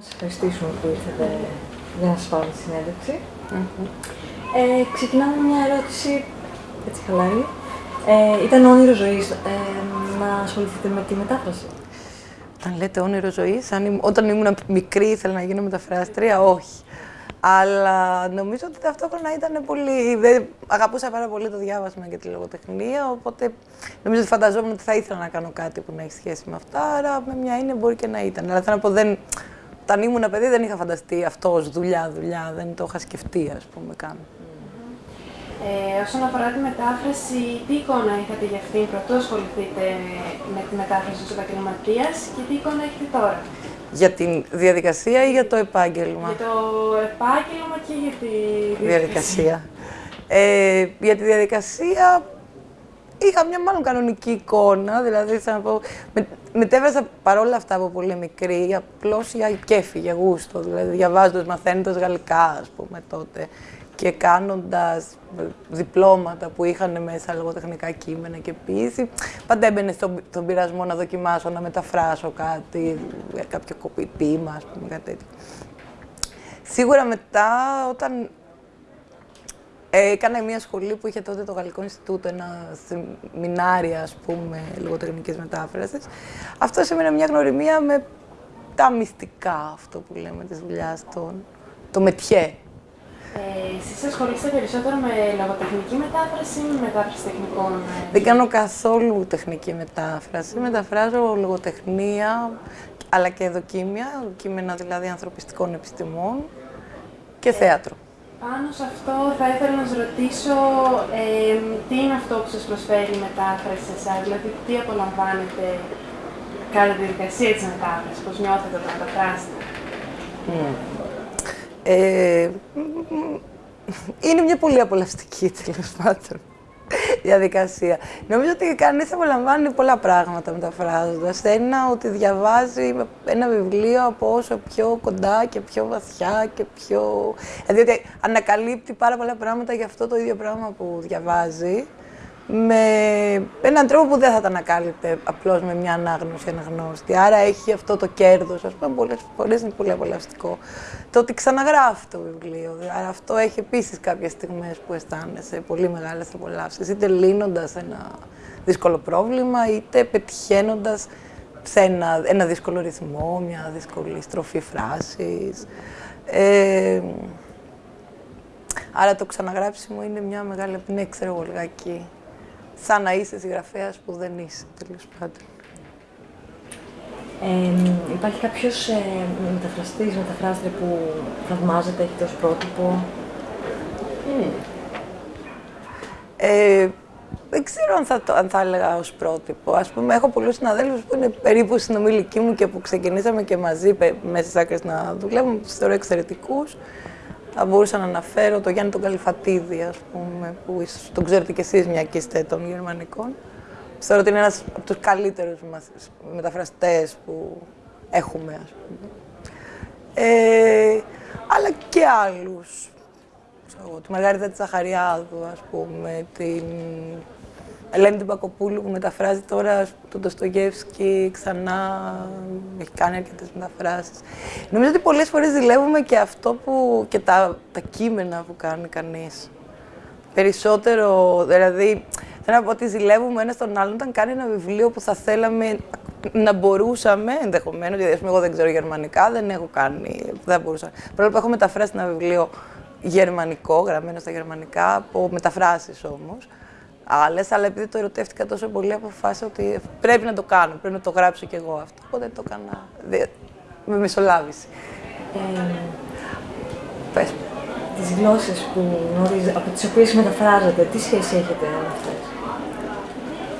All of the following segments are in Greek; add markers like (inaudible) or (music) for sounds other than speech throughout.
Να σας ευχαριστήσουμε που ήρθατε για να σας πάρουμε τη συνέντευξη. Mm-hmm. Ε, ξεκινάμε με μια ερώτηση, έτσι χαλάρη. Ε, ήταν όνειρο ζωής ε, να ασχοληθείτε με τη μετάφραση; Αν λέτε όνειρο ζωής, όταν ήμουν μικρή ήθελα να γίνω μεταφράστρια, όχι. Αλλά νομίζω ότι ταυτόχρονα ήταν πολύ. Δεν... Αγαπούσα πάρα πολύ το διάβασμα και τη λογοτεχνία. Οπότε νομίζω ότι φανταζόμουν ότι θα ήθελα να κάνω κάτι που να έχει σχέση με αυτά. Άρα με μια είναι μπορεί και να ήταν. Αλλά θέλω να πω, δεν... όταν ήμουν παιδί δεν είχα φανταστεί αυτό ως δουλειά, δουλειά. Δεν το είχα σκεφτεί, ας πούμε, καν. Ε, όσον αφορά τη μετάφραση, τι εικόνα είχατε για αυτήν πρωτού ασχοληθείτε με τη μετάφραση ως επαγγελματίας και τι εικόνα έχετε τώρα; Για τη διαδικασία ή για το επάγγελμα; Για το επάγγελμα και για τη διαδικασία. Ε, για τη διαδικασία είχα μια μάλλον κανονική εικόνα, δηλαδή θα να πω, με, μετέβρασα παρόλα αυτά από πολύ μικρή, απλώς για κέφι, για γούστο, δηλαδή διαβάζοντας, μαθαίνοντας γαλλικά, ας πούμε, τότε και κάνοντας διπλώματα που είχαν μέσα λογοτεχνικά κείμενα και ποιήση, πάντα έμπαινε στον, στον πειρασμό να δοκιμάσω, να μεταφράσω κάτι, κάποιο κοπητήμα, ας πούμε, κάτι τέτοιο. Σίγουρα μετά, όταν έκανα μια σχολή που είχε τότε το Γαλλικό Ινστιτούτο, ένα σεμινάρια, ας πούμε, λογοτεχνικής μετάφρασης, αυτό σημαίνει μια γνωριμία με τα μυστικά, αυτό που λέμε, της δουλειάς, το, το μετιέ, ε, εσείς ασχολείστε περισσότερο με λογοτεχνική μετάφραση ή με μετάφραση τεχνικών. Ε; Δεν κάνω καθόλου τεχνική μετάφραση. Μεταφράζω λογοτεχνία, αλλά και δοκίμια, κείμενα δηλαδή ανθρωπιστικών επιστημών και ε, θέατρο. Πάνω σε αυτό θα ήθελα να σας ρωτήσω ε, τι είναι αυτό που σας προσφέρει η μετάφραση σε εσάς, δηλαδή τι απολαμβάνετε κατά τη διαδικασία της μετάφρασης, πώς νιώθετε όταν μεταφράσετε. Mm. Ε, είναι μια πολύ απολαυστική (laughs) τέλος πάντων διαδικασία. Νομίζω ότι κανείς απολαμβάνει πολλά πράγματα μεταφράζοντας. Ένα, ότι διαβάζει ένα βιβλίο από όσο πιο κοντά και πιο βαθιά και πιο. Δηλαδή ότι ανακαλύπτει πάρα πολλά πράγματα για αυτό το ίδιο πράγμα που διαβάζει με έναν τρόπο που δεν θα τα ανακάλυπτε απλώς με μια ανάγνωση αναγνώστη. Άρα έχει αυτό το κέρδος, ας πούμε, πολλές φορές είναι πολύ απολαυστικό. Το ότι ξαναγράφει το βιβλίο. Άρα αυτό έχει επίσης κάποιες στιγμές που αισθάνεσαι πολύ μεγάλες απολαύσεις. Είτε λύνοντας ένα δύσκολο πρόβλημα, είτε πετυχαίνοντας σε ένα, ένα δύσκολο ρυθμό, μια δύσκολη στροφή φράσης. Ε, άρα το ξαναγράψιμο είναι μια μεγάλη, ναι, ξέρω εγώ λιγάκι σαν να είσαι συγγραφέας που δεν είσαι, τέλος πάντων. Ε, υπάρχει κάποιος ε, μεταφραστής, μεταφράστρια που θαυμάζεται, έχετε ω πρότυπο; Ε, δεν ξέρω αν θα, το, αν θα έλεγα ως πρότυπο. Ας πούμε, έχω πολλούς συναδέλφους που είναι περίπου συνομιλικοί μου και που ξεκινήσαμε και μαζί μέσα στις άκρες να δουλεύουμε, τους θεωρώ εξαιρετικούς. Θα μπορούσα να αναφέρω το Γιάννη τον Καλυφατίδη, ας πούμε, που ίσως τον ξέρετε κι εσείς μια και είστε των γερμανικών. Θεωρώ ότι είναι ένας από τους καλύτερους μεταφραστές που έχουμε, ας πούμε. Ε, αλλά και άλλους. Ξέρω, τη Μαργαρίτα της Ζαχαριάδου, ας πούμε, την Ελένη την Πακοπούλου που μεταφράζει τώρα τον Ντοστογεύσκη ξανά, έχει κάνει αρκετές μεταφράσεις. Νομίζω ότι πολλές φορές ζηλεύουμε και αυτό που, και τα, τα κείμενα που κάνει κανείς. Περισσότερο, δηλαδή, θέλω να πω ότι ζηλεύουμε ένα τον άλλον όταν κάνει ένα βιβλίο που θα θέλαμε να μπορούσαμε, ενδεχομένως, γιατί εγώ δεν ξέρω γερμανικά, δεν έχω κάνει, δεν μπορούσα. Παρόλο που έχω μεταφράσει ένα βιβλίο γερμανικό, γραμμένο στα γερμανικά, από μεταφράσεις όμως άλλες, αλλά επειδή το ερωτεύτηκα τόσο πολύ, αποφάσισα ότι πρέπει να το κάνω, πρέπει να το γράψω κι εγώ αυτό. Οπότε το έκανα με μεσολάβηση. Ε, πες. Τις γλώσσες που γνωρίζετε, από τις οποίες μεταφράζετε, τι σχέση έχετε με αυτές;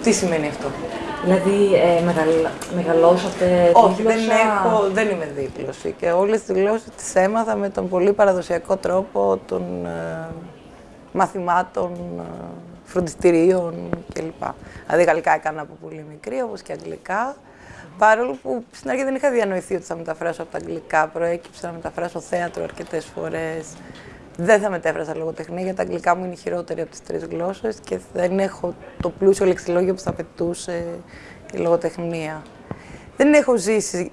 Τι σημαίνει αυτό; Δηλαδή, ε, μεγαλώσατε Όχι, δεν, έχω, δεν είμαι δίπλωση και όλες τις γλώσσες τις έμαθα με τον πολύ παραδοσιακό τρόπο των ε, μαθημάτων ε, φροντιστηρίων κλπ. Δηλαδή, γαλλικά έκανα από πολύ μικρή, όπως και αγγλικά. Παρόλο που στην αρχή δεν είχα διανοηθεί ότι θα μεταφράσω από τα αγγλικά, προέκυψε να μεταφράσω θέατρο αρκετές φορές. Δεν θα μετέφρασα λογοτεχνία, γιατί τα αγγλικά μου είναι χειρότερη από τις τρεις γλώσσες και δεν έχω το πλούσιο λεξιλόγιο που θα πετούσε η λογοτεχνία. Δεν έχω ζήσει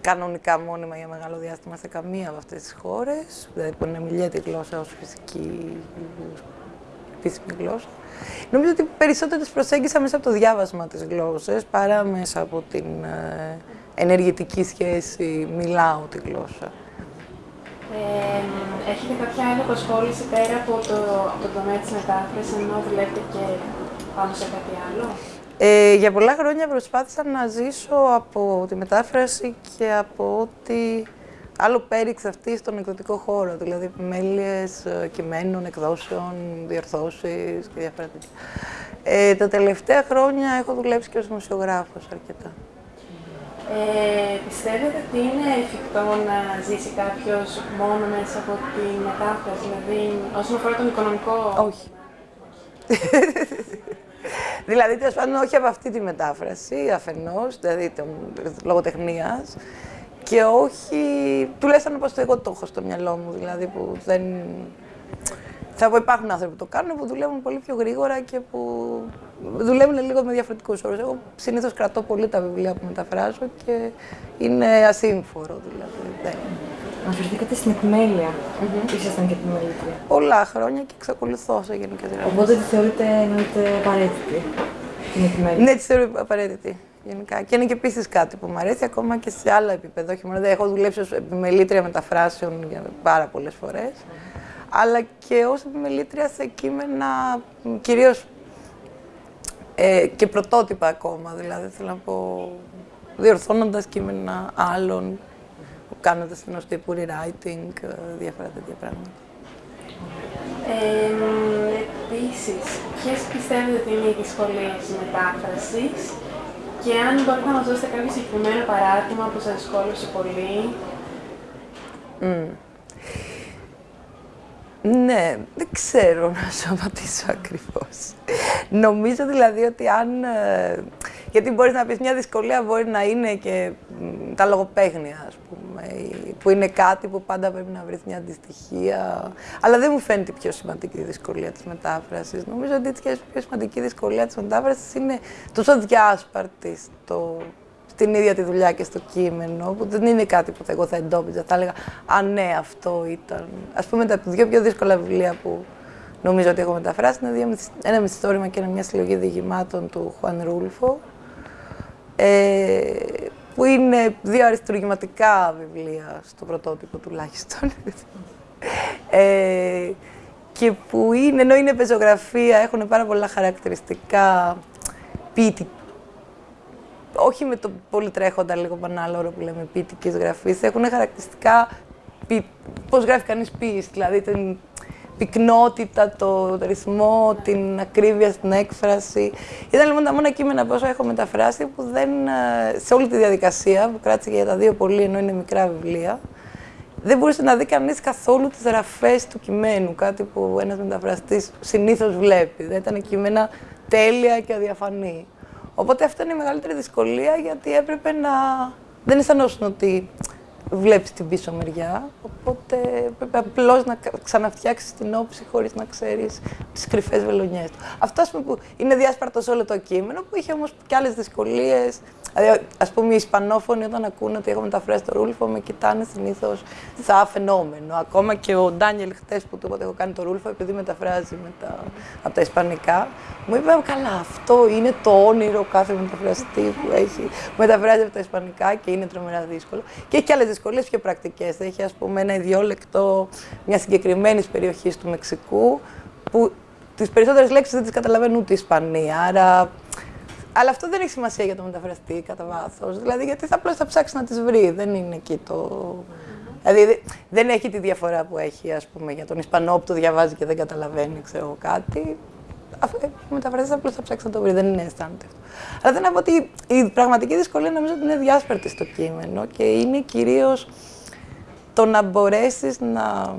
κανονικά μόνιμα για μεγάλο διάστημα σε καμία από αυτές τις χώρες, δηλαδή που είναι μιλιέται η γλώσσα ως φυσική επίσημη γλώσσα. Νομίζω ότι περισσότερο τις προσέγγισα μέσα από το διάβασμα της γλώσσας παρά μέσα από την ε, ενεργητική σχέση μιλάω τη γλώσσα. Ε, έχετε κάποια άλλη απασχόληση πέρα από το, από το τομέα της μετάφρασης, ενώ δουλεύετε και πάνω σε κάτι άλλο; Ε, για πολλά χρόνια προσπάθησα να ζήσω από τη μετάφραση και από ό,τι άλλο πέριξε αυτή στον εκδοτικό χώρο, δηλαδή επιμέλειες ε, κειμένων, εκδόσεων, διορθώσεις και διάφορα τέτοια. Ε, τα τελευταία χρόνια έχω δουλέψει και ως δημοσιογράφος αρκετά. Ε, πιστεύετε ότι είναι εφικτό να ζήσει κάποιος μόνο μέσα από τη μετάφραση, δηλαδή όσον αφορά τον οικονομικό... Όχι. (laughs) δηλαδή, τέλος πάντων, όχι από αυτή τη μετάφραση αφενός, δηλαδή των λογοτεχνίας, και όχι, τουλάχιστον όπως το εγώ το έχω στο μυαλό μου, δηλαδή που δεν... Θα πω υπάρχουν άνθρωποι που το κάνουν που δουλεύουν πολύ πιο γρήγορα και που δουλεύουν λίγο με διαφορετικούς όρους. Εγώ συνήθως κρατώ πολύ τα βιβλία που μεταφράζω και είναι ασύμφορο δηλαδή. Αναφερθήκατε στην επιμέλεια. Mm-hmm. Ήσασταν και επιμελήτρια. Πολλά χρόνια και εξακολουθώ σε γενικές γραμμές. Οπότε τη θεωρείτε εννοείται απαραίτητη την επιμέλεια. Ναι, τη θεωρώ απαραίτητη. Γενικά. Και είναι και επίσης κάτι που μου αρέσει ακόμα και σε άλλα επίπεδα. Όχι μόνο, έχω δουλέψει ως επιμελήτρια μεταφράσεων για πάρα πολλές φορές. Αλλά και ως επιμελήτρια σε κείμενα κυρίως ε, και πρωτότυπα ακόμα. Δηλαδή, θέλω να πω, διορθώνοντας κείμενα άλλων, κάνοντας ενό τύπου rewriting, ε, διάφορα τέτοια πράγματα. Ε, Επίσης, ποιες πιστεύετε ότι είναι οι δυσκολίες μετάφρασης; Και αν μπορείτε να μας δώσετε κάποιο συγκεκριμένο παράδειγμα που σας δυσκόλεψε πολύ. Mm. Ναι, δεν ξέρω να σου απαντήσω ακριβώς. Νομίζω δηλαδή ότι αν... Ε, γιατί μπορείς να πεις μια δυσκολία μπορεί να είναι και τα λογοπαίγνια, ας πούμε, που είναι κάτι που πάντα πρέπει να βρεις μια αντιστοιχεία. Αλλά δεν μου φαίνεται η πιο σημαντική δυσκολία της μετάφρασης. Νομίζω ότι η πιο σημαντική δυσκολία της μετάφρασης είναι τόσο διάσπαρτη στο στην ίδια τη δουλειά και στο κείμενο, που δεν είναι κάτι που εγώ θα εντόπιζα. Θα έλεγα, Α, ναι, αυτό ήταν. Α πούμε, τα δύο πιο δύσκολα βιβλία που νομίζω ότι έχω μεταφράσει είναι ένα μυθιστόρημα και ένα μια συλλογή διηγημάτων του Χουάν Ρούλφο. Ε, που είναι δύο αριστουργηματικά βιβλία στο πρωτότυπο τουλάχιστον. (laughs) ε, και που είναι, ενώ είναι πεζογραφία, έχουν πάρα πολλά χαρακτηριστικά ποιητικά όχι με το πολύ τρέχοντα λίγο όρο που λέμε ποιητικής γραφής, έχουν χαρακτηριστικά πώς γράφει κανείς ποιήση, δηλαδή την πυκνότητα, το ρυθμό, την ακρίβεια στην έκφραση. Ήταν λοιπόν τα μόνα κείμενα που έχω μεταφράσει που δεν, ε, σε όλη τη διαδικασία, που κράτησε για τα δύο πολύ ενώ είναι μικρά βιβλία, δεν μπορούσε να δει κανείς καθόλου τις γραφές του κειμένου, κάτι που ένας μεταφραστής συνήθως βλέπει. Δεν ήταν κείμενα τέλεια και αδιαφανή. Οπότε αυτό είναι η μεγαλύτερη δυσκολία γιατί έπρεπε να. Δεν αισθανόσουν ότι βλέπεις την πίσω μεριά. Οπότε πρέπει απλώς να ξαναφτιάξεις την όψη χωρίς να ξέρεις τις κρυφές βελονιές του. Αυτό που είναι διάσπαρτο σε όλο το κείμενο, που είχε όμως και άλλες δυσκολίες. Δηλαδή, ας πούμε, οι Ισπανόφωνοι όταν ακούνε ότι έχω μεταφράσει το Ρούλφο, με κοιτάνε συνήθως σαν φαινόμενο. Ακόμα και ο Ντάνιελ, χτες που του είπα ότι έχω κάνει το Ρούλφο, επειδή μεταφράζει τα, από τα Ισπανικά, μου είπε: Καλά, αυτό είναι το όνειρο κάθε μεταφραστή που έχει μεταφράζει από τα Ισπανικά και είναι τρομερά δύσκολο. Και έχει και άλλες δυσκολίες πιο πρακτικές. Έχει, ας πούμε, ένα ιδιόλεκτο μιας συγκεκριμένης περιοχής του Μεξικού, που τις περισσότερες λέξεις δεν τις καταλαβαίνουν ούτε οι Ισπανοί. Άρα αλλά αυτό δεν έχει σημασία για το μεταφραστή κατά βάθος. Δηλαδή, γιατί θα απλώς θα ψάξει να τις βρει. Δεν είναι εκεί το. Δηλαδή, δεν έχει τη διαφορά που έχει, ας πούμε, για τον Ισπανό που το διαβάζει και δεν καταλαβαίνει, ξέρω κάτι. Ο μεταφραστή απλώς θα ψάξει να το βρει. Δεν είναι αισθάνεται αυτό. Αλλά θέλω να πω ότι η πραγματική δυσκολία νομίζω ότι είναι διάσπαρτη στο κείμενο και είναι κυρίως το να μπορέσεις να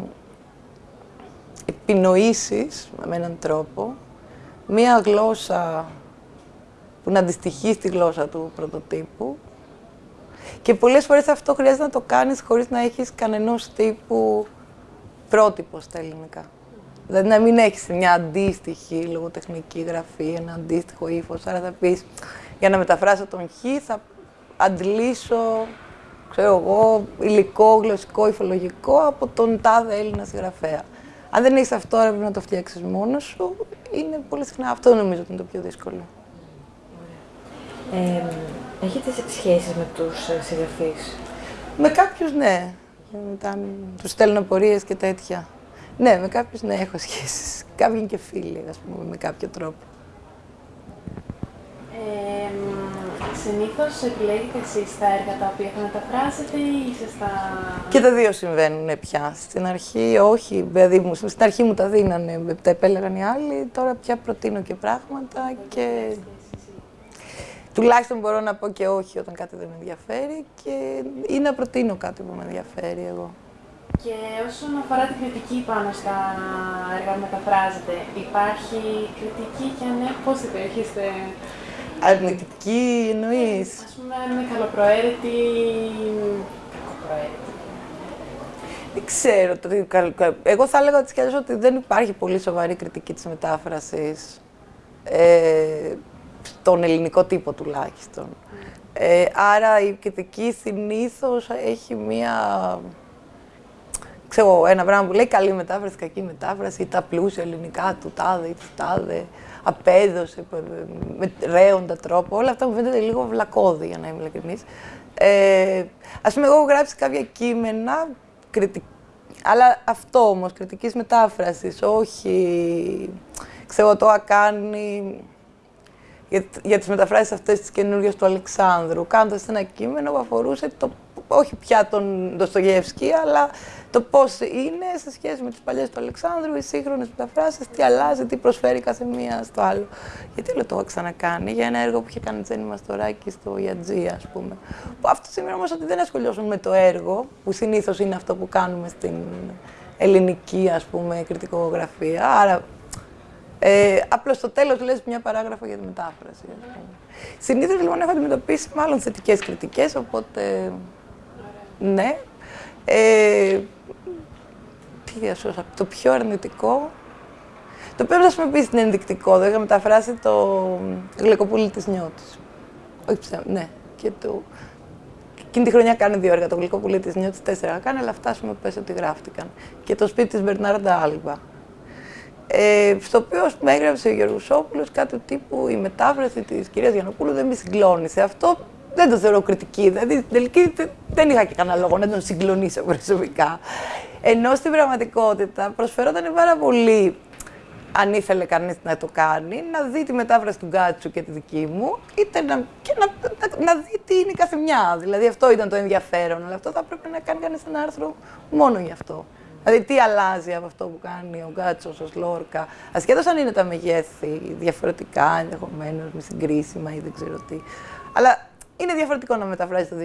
επινοήσεις με έναν τρόπο μία γλώσσα που να αντιστοιχεί στη γλώσσα του πρωτοτύπου. Και πολλές φορές αυτό χρειάζεται να το κάνεις χωρίς να έχεις κανενός τύπου πρότυπο στα ελληνικά. Δηλαδή να μην έχεις μια αντίστοιχη λογοτεχνική γραφή, ένα αντίστοιχο ύφος. Άρα θα πεις, για να μεταφράσω τον Χ θα αντλήσω ξέρω εγώ, υλικό, γλωσσικό, υφολογικό από τον τάδε Έλληνα συγγραφέα. Αν δεν έχει αυτό, πρέπει να το φτιάξεις μόνος σου. Είναι πολύ συχνά αυτό νομίζω ότι είναι το πιο δύσκολο. Ε, έχετε σχέσεις με τους ε, συγγραφείς; Με κάποιους ναι. Μετά τους στέλνω απορίες και τέτοια. Ναι, με κάποιους ναι, έχω σχέσεις. Κάποιοι είναι και φίλοι, ας πούμε, με κάποιο τρόπο. Ε, συνήθως επιλέγετε εσείς τα έργα τα οποία θα μεταφράσετε ή είστε στα... Και τα δύο συμβαίνουν πια. Στην αρχή όχι, δηλαδή μου, στην αρχή μου τα δίνανε, τα επέλεγαν οι άλλοι, τώρα πια προτείνω και πράγματα και... Τουλάχιστον μπορώ να πω και όχι όταν κάτι δεν με ενδιαφέρει και ή να προτείνω κάτι που με ενδιαφέρει εγώ. Και όσον αφορά την κριτική πάνω στα έργα που μεταφράζετε, υπάρχει κριτική και αν ναι, πώς την περιέχεστε; Αρνητική εννοείς; Ας πούμε, αν είναι καλοπροαίρετη ή κακοπροαίρετη. Δεν ξέρω. Το, εγώ θα έλεγα ότι, ότι δεν υπάρχει πολύ σοβαρή κριτική της μετάφρασης. Ε, στον ελληνικό τύπο τουλάχιστον. Ε, άρα η κριτική συνήθως έχει μία. Ξέρω, ένα πράγμα που λέει καλή μετάφραση, κακή μετάφραση, ή τα πλούσια ελληνικά του τάδε ή του τάδε, απέδωσε με ρέοντα τρόπο. Όλα αυτά μου φαίνεται λίγο βλακώδη, για να είμαι ειλικρινής. Ε, Α πούμε, εγώ έχω γράψει κάποια κείμενα, κριτική, αλλά αυτό όμως, κριτικής μετάφρασης, όχι. Ξέρω, το ακάνει για, για τις μεταφράσεις αυτές τις καινούργιες του Αλεξάνδρου, κάνοντας ένα κείμενο που αφορούσε το, όχι πια τον Ντοστογεύσκη, αλλά το πώς είναι σε σχέση με τις παλιές του Αλεξάνδρου, οι σύγχρονες μεταφράσεις, τι αλλάζει, τι προσφέρει κάθε μία στο άλλο. Γιατί όλο το έχω ξανακάνει για ένα έργο που είχε κάνει η Τζέννη Μαστοράκη στο Ιατζή, ας πούμε. Που αυτό σημαίνει όμως ότι δεν ασχολιώσουν με το έργο, που συνήθως είναι αυτό που κάνουμε στην ελληνική, ας πούμε, κριτικογραφία. Άρα ε, Απλώς στο τέλος λες μια παράγραφο για τη μετάφραση. Συνήθως λοιπόν έχω αντιμετωπίσει μάλλον θετικές κριτικές, οπότε. Ναι. Ε, τι διασώσα, το πιο αρνητικό. Το οποίο θα πούμε πει είναι ενδεικτικό. Δεν είχα μεταφράσει το γλυκοπούλι της νιώτης. Όχι ψέμα, ναι. Και το... Εκείνη τη χρονιά κάνει δύο έργα. Το γλυκοπούλι της νιώτης τέσσερα κάνει, αλλά αυτά σου πες ότι γράφτηκαν. Και το σπίτι της Μπερνάρντα Άλμπα ε, στο οποίο με έγραψε ο Γεωργουσόπουλος κάτι τύπου η μετάφραση της κυρίας Γιαννοπούλου δεν με συγκλώνησε. Αυτό δεν το θεωρώ κριτική, δηλαδή στην τελική δεν είχα και κανένα λόγο να τον συγκλονίσω προσωπικά. Ενώ στην πραγματικότητα προσφερόταν πάρα πολύ αν ήθελε κανείς να το κάνει, να δει τη μετάφραση του Γκάτσου και τη δική μου, είτε να, και να, να, να δει τι είναι η καθεμιά. Δηλαδή αυτό ήταν το ενδιαφέρον, αλλά αυτό θα πρέπει να κάνει κανείς ένα άρθρο μόνο γι' αυτό. Δηλαδή, τι αλλάζει από αυτό που κάνει ο Γκάτσος, ο Σλόρκα, ασχέτως αν είναι τα μεγέθη διαφορετικά, ενδεχομένως με συγκρίσιμα ή δεν ξέρω τι. Αλλά είναι διαφορετικό να μεταφράζει το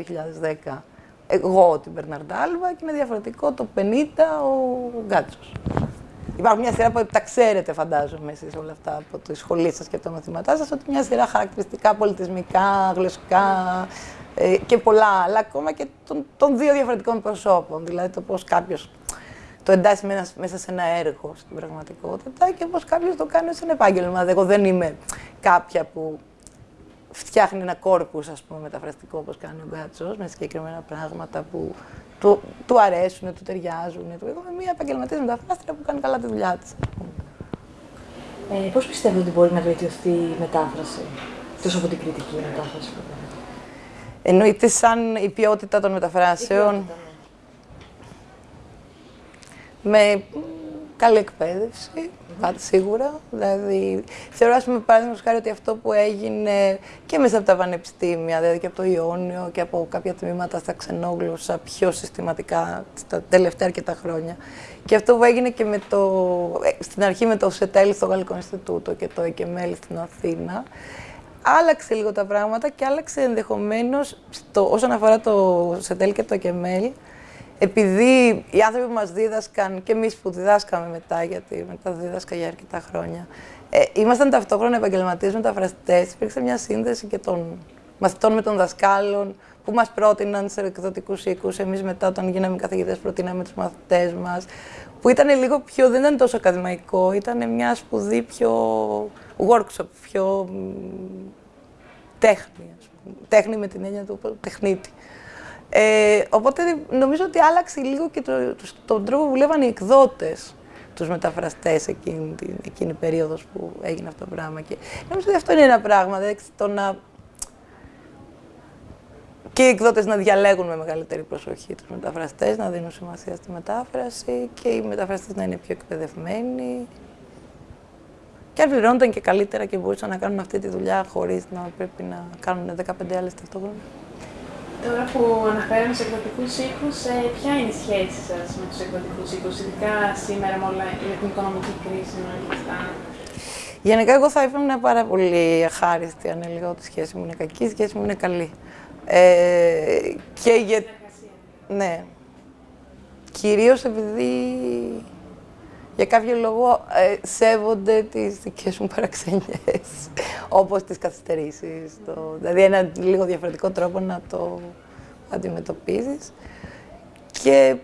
2010 εγώ την Μπερναρντάλβα και είναι διαφορετικό το 50 ο Γκάτσος. Υπάρχουν μια σειρά που τα ξέρετε, φαντάζομαι, εσείς όλα αυτά από τη σχολή σας και από τα μαθήματά σας, ότι μια σειρά χαρακτηριστικά πολιτισμικά, γλωσσικά ε, και πολλά άλλα, ακόμα και των, των δύο διαφορετικών προσώπων. Δηλαδή το πώς κάποιος το εντάσσει μέσα σε ένα έργο στην πραγματικότητα και πώς κάποιος το κάνει ως ένα επάγγελμα. Εγώ δεν είμαι κάποια που φτιάχνει ένα κόρπους, ας πούμε, μεταφραστικό όπως κάνει ο Γκάτσο, με συγκεκριμένα πράγματα που του, του αρέσουν, του ταιριάζουν. Εγώ είμαι μια επαγγελματίας μεταφράστρια που κάνει καλά τη δουλειά της. Ε, Πώς πιστεύετε ότι μπορεί να βελτιωθεί η μετάφραση, τόσο από την κριτική μετάφραση. Εννοείται σαν η ποιότητα των μεταφράσεων. Η ποιότητα, ναι με καλή εκπαίδευση, πάντα σίγουρα. Δηλαδή, θεωρώ, ας πούμε, παράδειγμα χάρη ότι αυτό που έγινε και μέσα από τα πανεπιστήμια, δηλαδή και από το Ιόνιο και από κάποια τμήματα στα ξενόγλωσσα πιο συστηματικά τα τελευταία αρκετά χρόνια. Και αυτό που έγινε και με το, ε, στην αρχή με το ΣΕΤΕΛ στο Γαλλικό Ινστιτούτο και το ΕΚΕΜΕΛ στην Αθήνα, άλλαξε λίγο τα πράγματα και άλλαξε ενδεχομένως όσον αφορά το ΣΕΤΕΛ και το ΕΚΕΜΕΛ, επειδή οι άνθρωποι που μας δίδασκαν και εμείς που διδάσκαμε μετά, γιατί μετά δίδασκα για αρκετά χρόνια, ε, ήμασταν ταυτόχρονα επαγγελματίες μεταφραστές, υπήρξε μια σύνδεση και των μαθητών με των δασκάλων που μας πρότειναν σε εκδοτικούς οίκους. Εμείς μετά όταν γίναμε καθηγητές προτείναμε τους μαθητές μας, που ήταν λίγο πιο, δεν ήταν τόσο ακαδημαϊκό, ήταν μια σπουδή πιο workshop, πιο τέχνη, τέχνη με την έννοια του τεχνίτη. Ε, οπότε νομίζω ότι άλλαξε λίγο και το, το, τον τρόπο που βλέπαν οι εκδότες τους μεταφραστές εκείνη την εκείνη περίοδος που έγινε αυτό το πράγμα. Και νομίζω ότι αυτό είναι ένα πράγμα, δηλαδή το να... Και οι εκδότες να διαλέγουν με μεγαλύτερη προσοχή τους μεταφραστές, να δίνουν σημασία στη μετάφραση και οι μεταφραστές να είναι πιο εκπαιδευμένοι. Και αν πληρώνονταν και καλύτερα και μπορούσαν να κάνουν αυτή τη δουλειά χωρίς να πρέπει να κάνουν 15 άλλες ταυτόχρονα. Τώρα που αναφέραμε σε εκδοτικούς οίκους, ε, ποια είναι η σχέση σας με τους εκδοτικούς οίκους, ειδικά σήμερα με, όλα, με την οικονομική κρίση με όλα Γενικά, εγώ θα ήμουν πάρα πολύ αχάριστη αν έλεγα ότι η σχέση μου είναι κακή, η σχέση μου είναι καλή. Ε, και για... Ναι. Κυρίως επειδή για κάποιο λόγο ε, σέβονται τις δικές μου παραξενιές, όπως τις καθυστερήσεις. Το... Δηλαδή ένα λίγο διαφορετικό τρόπο να το αντιμετωπίζεις. Και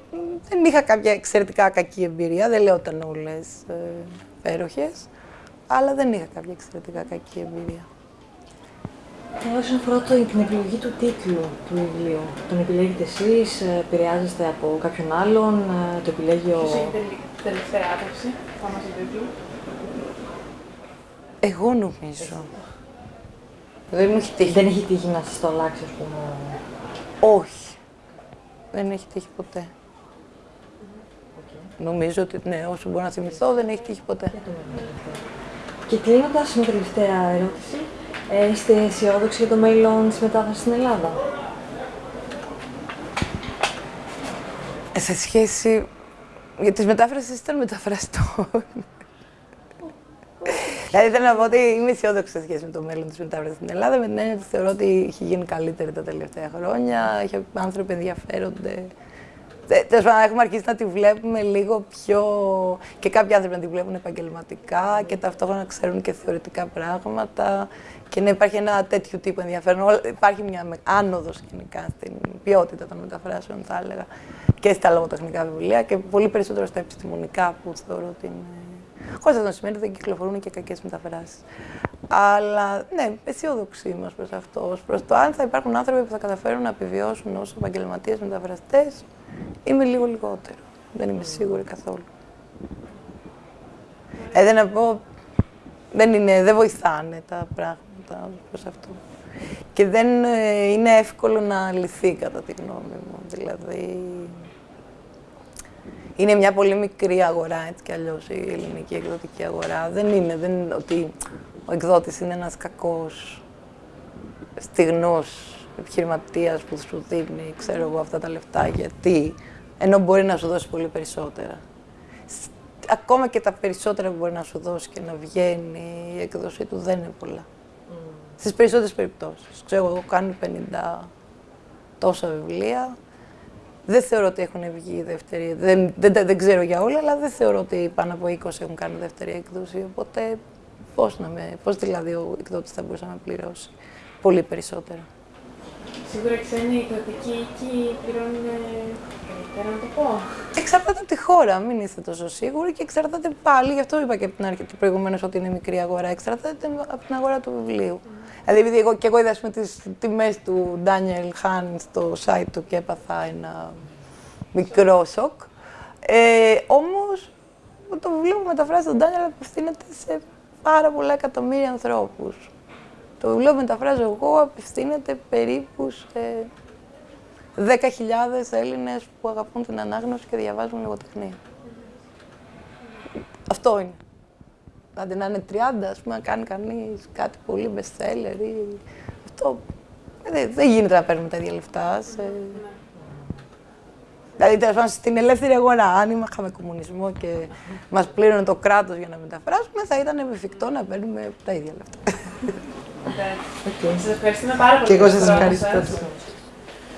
δεν είχα κάποια εξαιρετικά κακή εμπειρία, δεν λέω ήταν όλες ε, αλλά δεν είχα κάποια εξαιρετικά κακή εμπειρία. Και όσον αφορά την επιλογή του τίτλου του βιβλίου, τον επιλέγετε εσείς, ε, επηρεάζεστε από κάποιον άλλον, ε, το επιλέγει ο τελευταία άποψη πάνω στο τίτλο. Εγώ νομίζω. Δεν μου έχει τύχει. Δεν έχει τύχει να σας το αλλάξει, ας πούμε. Όχι. Δεν έχει τύχει ποτέ. Νομίζω ότι ναι, όσο μπορώ να θυμηθώ, δεν έχει τύχει ποτέ. Και κλείνοντας με τελευταία ερώτηση, ε, είστε αισιόδοξοι για το μέλλον της μετάφραση στην Ελλάδα; Ε, σε σχέση για τις μετάφρασεις ήταν μεταφραστό. δηλαδή θέλω να πω ότι είμαι αισιόδοξη σε σχέση με το μέλλον της μετάφρασης στην Ελλάδα. Με την έννοια ότι θεωρώ ότι έχει γίνει καλύτερη τα τελευταία χρόνια. Έχει άνθρωποι ενδιαφέρονται. Τέλος πάντων, έχουμε αρχίσει να τη βλέπουμε λίγο πιο. και κάποιοι άνθρωποι να τη βλέπουν επαγγελματικά και ταυτόχρονα να ξέρουν και θεωρητικά πράγματα. Και να υπάρχει ένα τέτοιο τύπο ενδιαφέρον. Υπάρχει μια άνοδος γενικά στην ποιότητα των μεταφράσεων, θα έλεγα και στα λογοτεχνικά βιβλία και πολύ περισσότερο στα επιστημονικά που θεωρώ ότι είναι. Χωρίς αυτό να σημαίνει ότι δεν κυκλοφορούν και κακές μεταφράσεις. Αλλά ναι, αισιόδοξοι είμαστε προς αυτό. Προς το αν θα υπάρχουν άνθρωποι που θα καταφέρουν να επιβιώσουν ως επαγγελματίες μεταφραστές, είμαι λίγο λιγότερο. Δεν είμαι σίγουρη καθόλου. Ε, δεν να πω, δεν, είναι, δεν βοηθάνε τα πράγματα προς αυτό. Και δεν ε, είναι εύκολο να λυθεί κατά τη γνώμη μου. Δηλαδή, είναι μια πολύ μικρή αγορά, έτσι κι αλλιώς η ελληνική εκδοτική αγορά. Δεν είναι, δεν είναι ότι ο εκδότης είναι ένας κακός, στιγνός επιχειρηματίας που σου δίνει, ξέρω εγώ, αυτά τα λεφτά, γιατί, ενώ μπορεί να σου δώσει πολύ περισσότερα. Ακόμα και τα περισσότερα που μπορεί να σου δώσει και να βγαίνει η έκδοσή του δεν είναι πολλά. Mm. Στις περισσότερες περιπτώσεις. Ξέρω εγώ, κάνει 50 τόσα βιβλία, δεν θεωρώ ότι έχουν βγει δεύτερη. Δεν, δεν, δεν, ξέρω για όλα, αλλά δεν θεωρώ ότι πάνω από 20 έχουν κάνει δεύτερη έκδοση. Οπότε πώς πώς δηλαδή ο εκδότης θα μπορούσε να με πληρώσει πολύ περισσότερο. Σίγουρα ξένοι εκδοτικοί οίκοι πληρώνουν καλύτερα, να το πω. Εξαρτάται από τη χώρα, μην είστε τόσο σίγουροι και εξαρτάται πάλι, γι' αυτό είπα και από την αρχή προηγουμένως ότι είναι μικρή αγορά, εξαρτάται από την αγορά του βιβλίου. Mm. Δηλαδή, επειδή εγώ και εγώ είδα με τις τιμές του Daniel Hahn στο site του και έπαθα ένα μικρό σοκ. Ε, όμως, το βιβλίο που μεταφράζει τον Daniel απευθύνεται σε πάρα πολλά εκατομμύρια ανθρώπους. Το βιβλίο που μεταφράζω εγώ απευθύνεται περίπου σε 10.000 Έλληνες που αγαπούν την ανάγνωση και διαβάζουν λογοτεχνία. Αυτό είναι. Άντε να είναι 30, ας πούμε, να κάνει κανείς κάτι πολύ bestseller ή αυτό. Δεν, δεν γίνεται να παίρνουμε τα ίδια λεφτά. Σε... Δηλαδή, τέλος πάντων, στην ελεύθερη αγορά, αν είχαμε κομμουνισμό και μας πλήρωνε το κράτος για να μεταφράσουμε, θα ήταν εφικτό να παίρνουμε τα ίδια λεφτά. Okay. Σας ευχαριστούμε πάρα πολύ. Και εγώ σας ευχαριστώ.